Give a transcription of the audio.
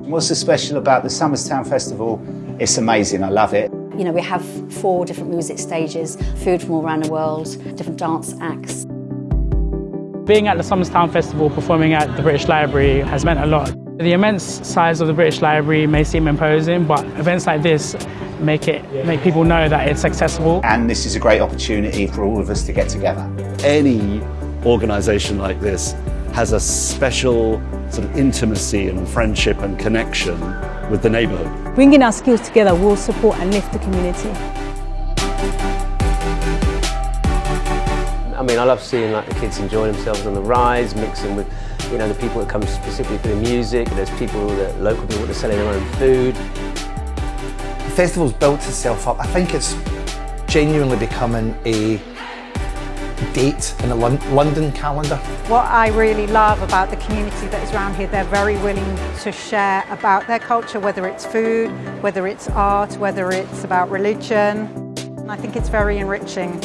What's so special about the Somers Town Festival? It's amazing, I love it. You know, we have four different music stages, food from all around the world, different dance acts. Being at the Somers Town Festival performing at the British Library has meant a lot. The immense size of the British Library may seem imposing, but events like this make it make people know that it's accessible. And this is a great opportunity for all of us to get together. Any organisation like this has a special sort of intimacy and friendship and connection with the neighbourhood. Bringing our skills together will support and lift the community. I mean, I love seeing like the kids enjoying themselves on the rides, mixing with, you know, the people that come specifically for the music. There's people that local people that are selling their own food. The festival's built itself up. I think it's genuinely becoming a date in the London calendar. What I really love about the community that is around here, they're very willing to share about their culture, whether it's food, whether it's art, whether it's about religion. I think it's very enriching.